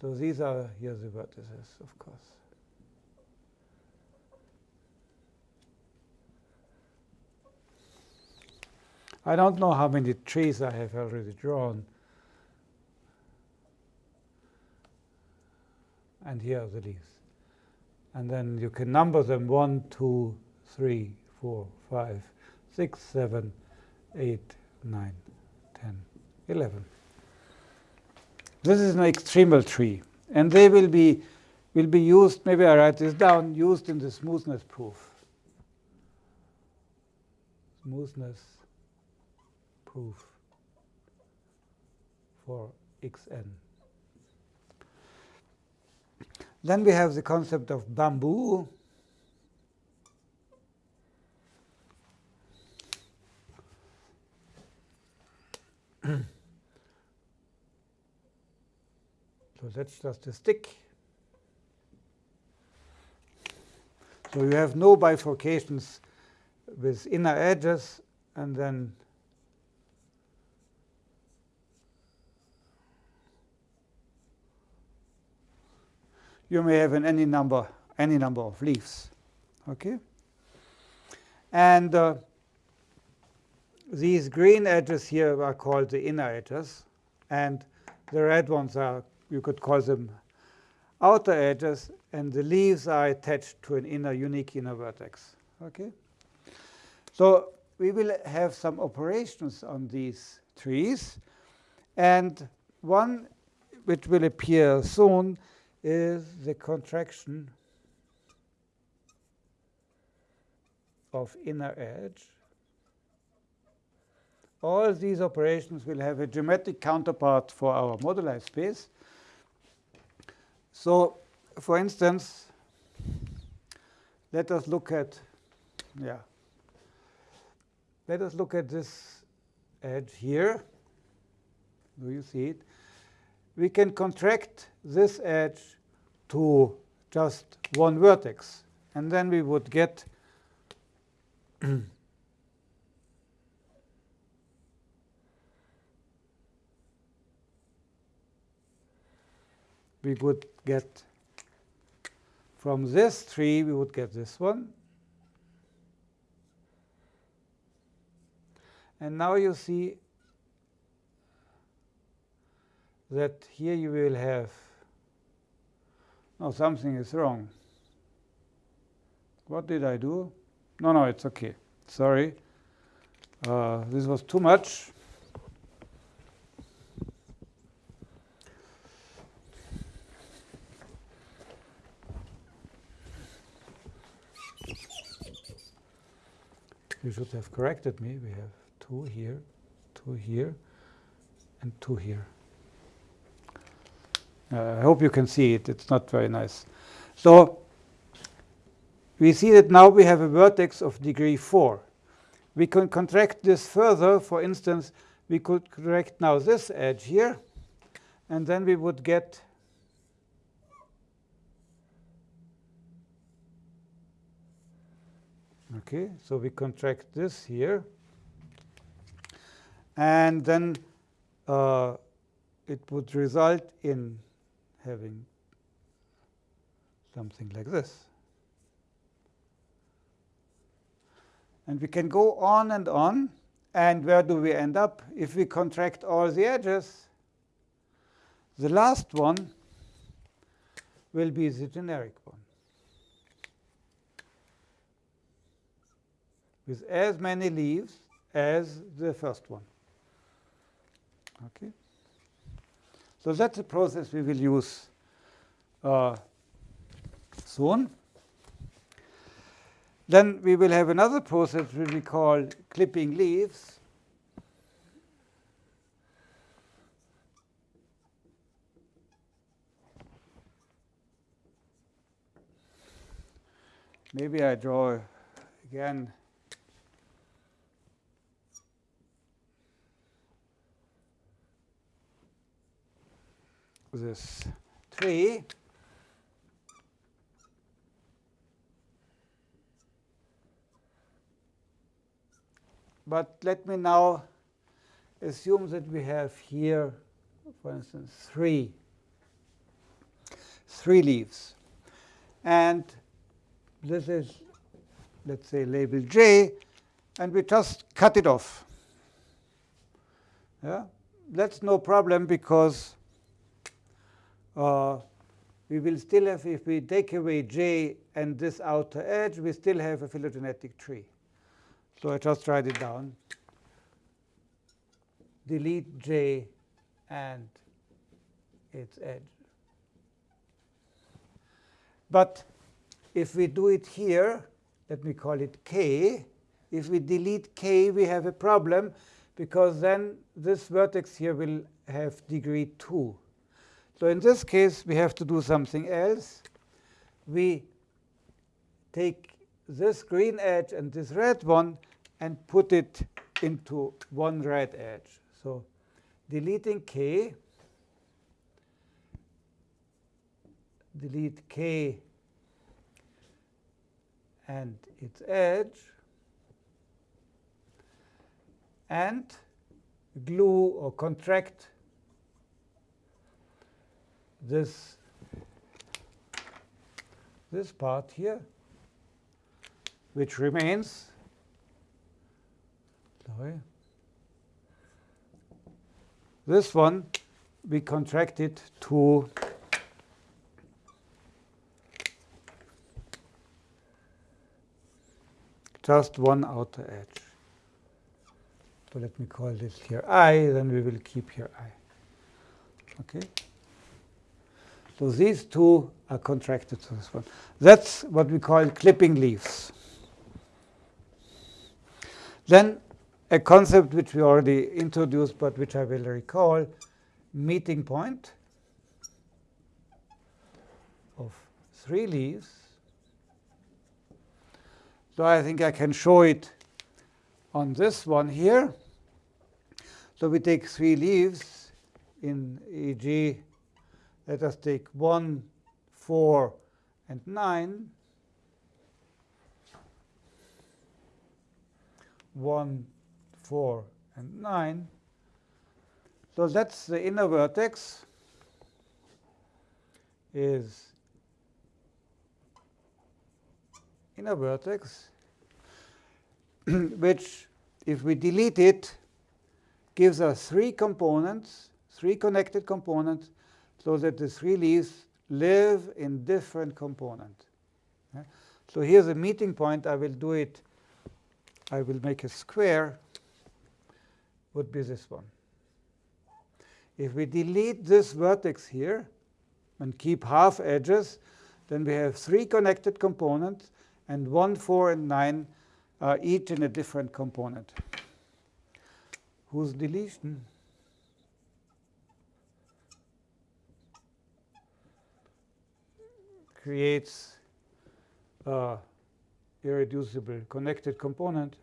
So these are here the vertices, of course. I don't know how many trees I have already drawn. And here are the leaves. And then you can number them 1, 2, 3, 4, 5, 6, 7, 8, 9, 10, 11. This is an extremal tree. And they will be, will be used, maybe I write this down, used in the smoothness proof. Smoothness proof for xn. Then we have the concept of bamboo. So that's just a stick. So you have no bifurcations with inner edges and then you may have any number any number of leaves okay and uh, these green edges here are called the inner edges, and the red ones are, you could call them outer edges, and the leaves are attached to an inner unique inner vertex. Okay? So we will have some operations on these trees. And one which will appear soon is the contraction of inner edge. All these operations will have a geometric counterpart for our moduli space. So, for instance, let us look at, yeah, let us look at this edge here. Do you see it? We can contract this edge to just one vertex. And then we would get *clears throat* we would get from this tree, we would get this one. And now you see that here you will have, no, something is wrong. What did I do? No, no, it's OK. Sorry. Uh, this was too much. You should have corrected me. We have two here, two here, and two here. Uh, I hope you can see it. It's not very nice. So we see that now we have a vertex of degree 4. We can contract this further. For instance, we could correct now this edge here, and then we would get Okay, so we contract this here. And then uh, it would result in having something like this. And we can go on and on. And where do we end up? If we contract all the edges, the last one will be the generic one. With as many leaves as the first one. Okay. So that's a process we will use uh, soon. Then we will have another process which we call clipping leaves. Maybe I draw again this tree. But let me now assume that we have here, for instance, three, three leaves. And this is, let's say, label J, and we just cut it off. Yeah? That's no problem because uh, we will still have, if we take away J and this outer edge, we still have a phylogenetic tree. So I just write it down. Delete J and its edge. But if we do it here, let me call it K. If we delete K, we have a problem, because then this vertex here will have degree 2. So in this case, we have to do something else. We take this green edge and this red one and put it into one red edge. So deleting k, delete k and its edge, and glue or contract this this part here, which remains. Sorry. This one we contract it to just one outer edge. So let me call this here i, then we will keep here i. Okay? So these two are contracted to this one. That's what we call clipping leaves. Then a concept which we already introduced, but which I will recall, meeting point of three leaves. So I think I can show it on this one here. So we take three leaves in e.g. let us take 1, 4, and 9. 1, 4, and 9. So that's the inner vertex is inner vertex, *clears throat* which, if we delete it, gives us three components, three connected components, so that the three leaves live in different components. So here's a meeting point. I will do it. I will make a square. Would be this one. If we delete this vertex here and keep half edges, then we have three connected components and 1, 4, and 9 are each in a different component. Whose deletion? Creates a irreducible connected component.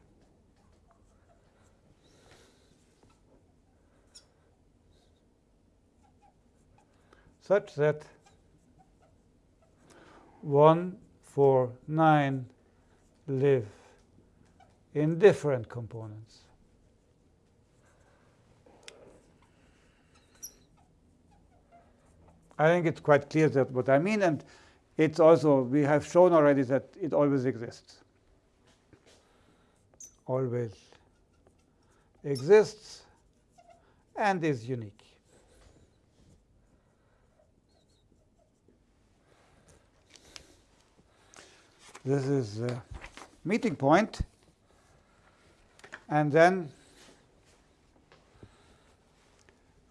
such that 1 4, 9 live in different components. I think it's quite clear that what I mean, and it's also, we have shown already that it always exists. Always exists and is unique. This is the meeting point. And then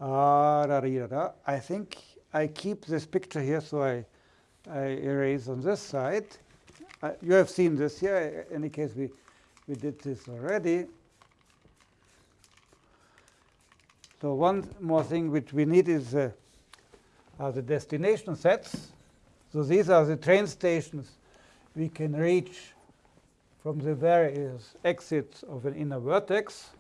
uh, I think I keep this picture here, so I, I erase on this side. Uh, you have seen this here. In any case, we, we did this already. So one more thing which we need is uh, are the destination sets. So these are the train stations we can reach from the various exits of an inner vertex.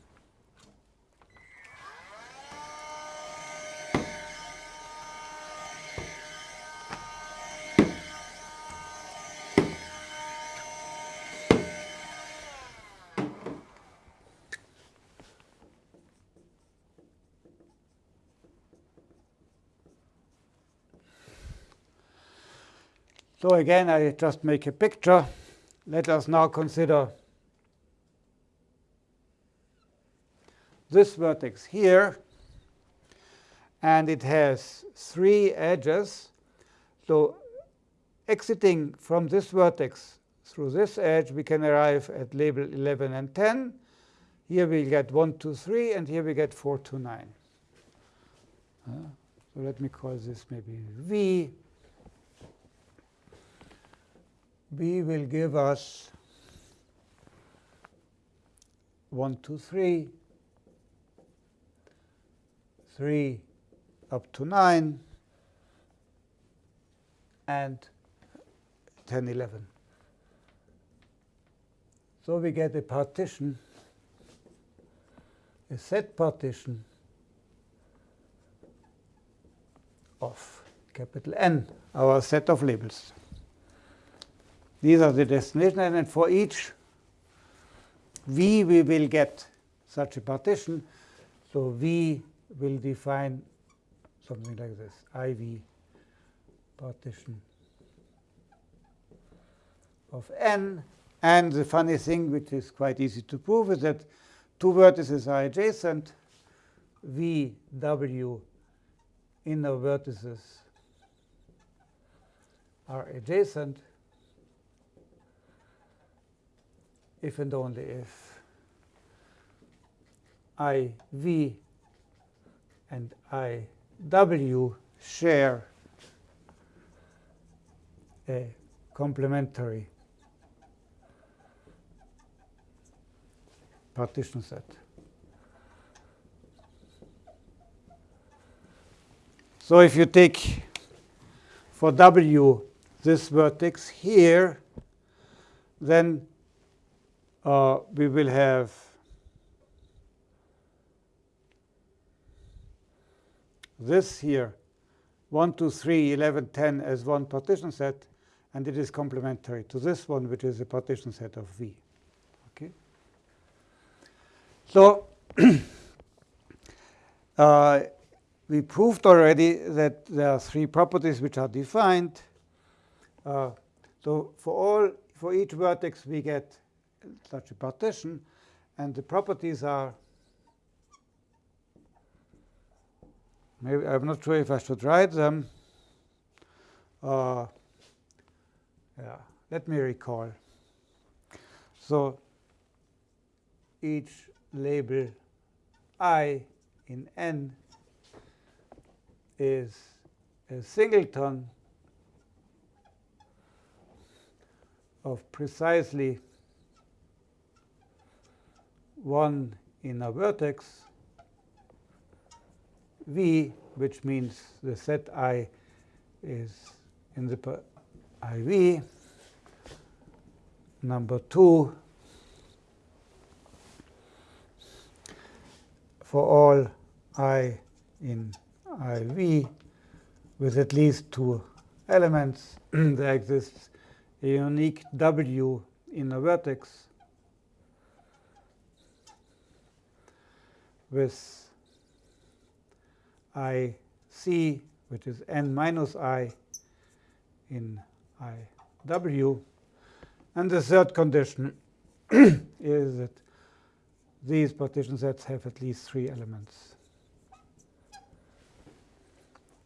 So again, I just make a picture. Let us now consider this vertex here. And it has three edges. So exiting from this vertex through this edge, we can arrive at label 11 and 10. Here we get 1, 2, 3, and here we get 4, 2, 9. Uh, so let me call this maybe V. B will give us 1, 2, 3, 3 up to 9, and 10, 11. So we get a partition, a set partition of capital N, our set of labels. These are the destinations, and for each V we will get such a partition. So V will define something like this, IV partition of n. And the funny thing, which is quite easy to prove, is that two vertices are adjacent. V, W inner vertices are adjacent. If and only if IV and IW share a complementary partition set. So if you take for W this vertex here, then uh, we will have this here, 1, 2, 3, 11, 10 as one partition set, and it is complementary to this one, which is a partition set of V. Okay. So *clears throat* uh, we proved already that there are three properties which are defined. Uh, so for all for each vertex we get such a partition, and the properties are maybe I'm not sure if I should write them. Uh, yeah, let me recall. So each label i in n is a singleton of precisely one in a vertex V, which means the set I is in the IV. Number two, for all I in IV with at least two elements, *clears throat* there exists a unique W in a vertex with IC, which is n minus i in IW. And the third condition *clears throat* is that these partition sets have at least three elements.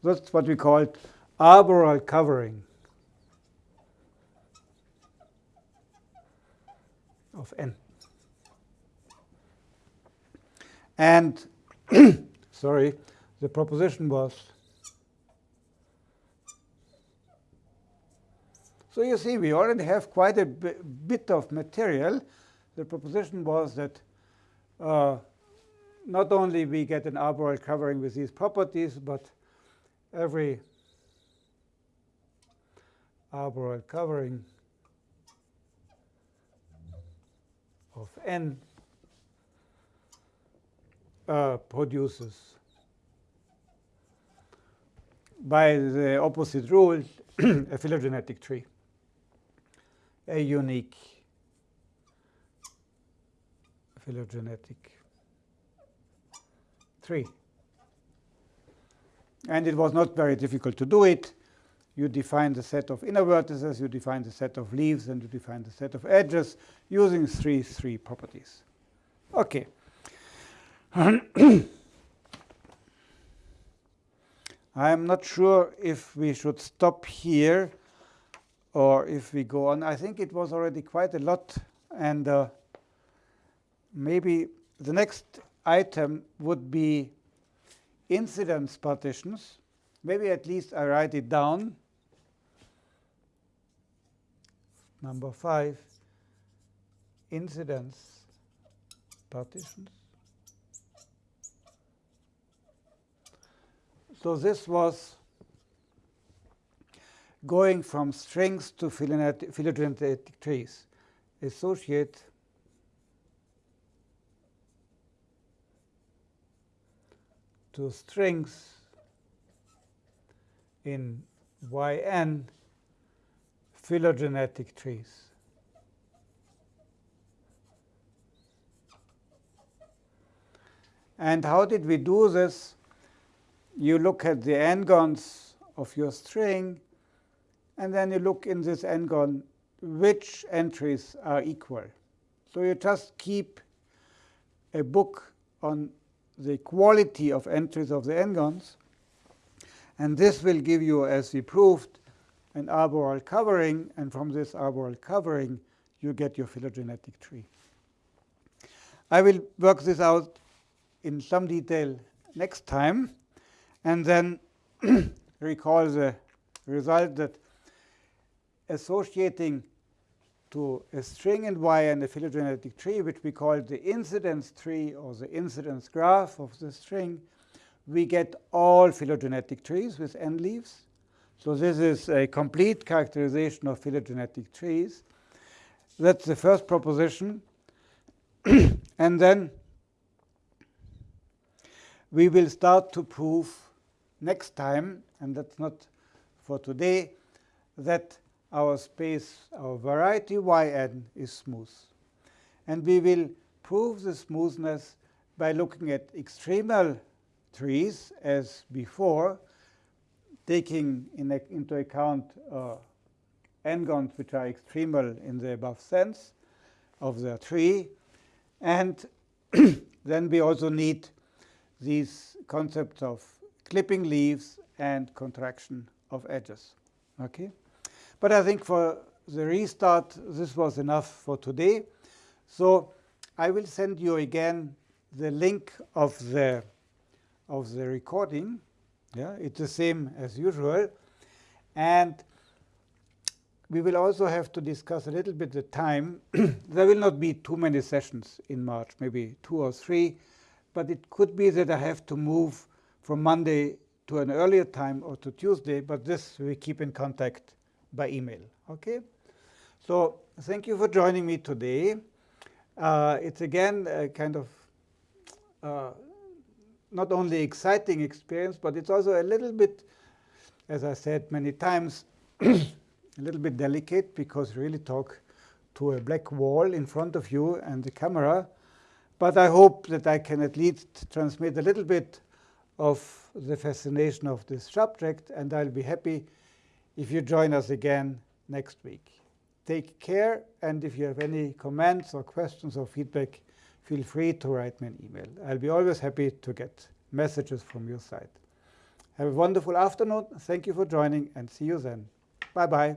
That's what we call arboreal covering of n. And *clears throat* sorry, the proposition was so you see we already have quite a bit of material. The proposition was that uh, not only we get an arboreal covering with these properties, but every arboreal covering of n uh, produces by the opposite rule *clears throat* a phylogenetic tree, a unique phylogenetic tree. And it was not very difficult to do it. You define the set of inner vertices, you define the set of leaves, and you define the set of edges using three three properties. Okay. *coughs* I'm not sure if we should stop here or if we go on. I think it was already quite a lot. And uh, maybe the next item would be incidence partitions. Maybe at least I write it down. Number five, incidence partitions. So this was going from strings to phylogenetic trees. Associate to strings in yn phylogenetic trees. And how did we do this? You look at the n-gons of your string, and then you look in this n-gon which entries are equal. So you just keep a book on the quality of entries of the n-gons. And this will give you, as we proved, an arboreal covering. And from this arboreal covering, you get your phylogenetic tree. I will work this out in some detail next time, and then *clears throat* recall the result that associating to a string in Y and a phylogenetic tree, which we call the incidence tree or the incidence graph of the string, we get all phylogenetic trees with n leaves. So this is a complete characterization of phylogenetic trees. That's the first proposition. *clears throat* and then we will start to prove next time, and that's not for today, that our space, our variety yn is smooth. And we will prove the smoothness by looking at extremal trees as before, taking in a, into account uh, n-gons which are extremal in the above sense of the tree. And *clears throat* then we also need these concepts of clipping leaves and contraction of edges. Okay? But I think for the restart, this was enough for today. So I will send you again the link of the of the recording. Yeah, it's the same as usual. And we will also have to discuss a little bit the time. *clears throat* there will not be too many sessions in March, maybe two or three. But it could be that I have to move from Monday to an earlier time or to Tuesday. But this we keep in contact by email. Okay. So thank you for joining me today. Uh, it's again a kind of uh, not only exciting experience, but it's also a little bit, as I said many times, *clears throat* a little bit delicate because you really talk to a black wall in front of you and the camera. But I hope that I can at least transmit a little bit of the fascination of this subject, and I'll be happy if you join us again next week. Take care, and if you have any comments or questions or feedback, feel free to write me an email. I'll be always happy to get messages from your side. Have a wonderful afternoon. Thank you for joining, and see you then. Bye-bye.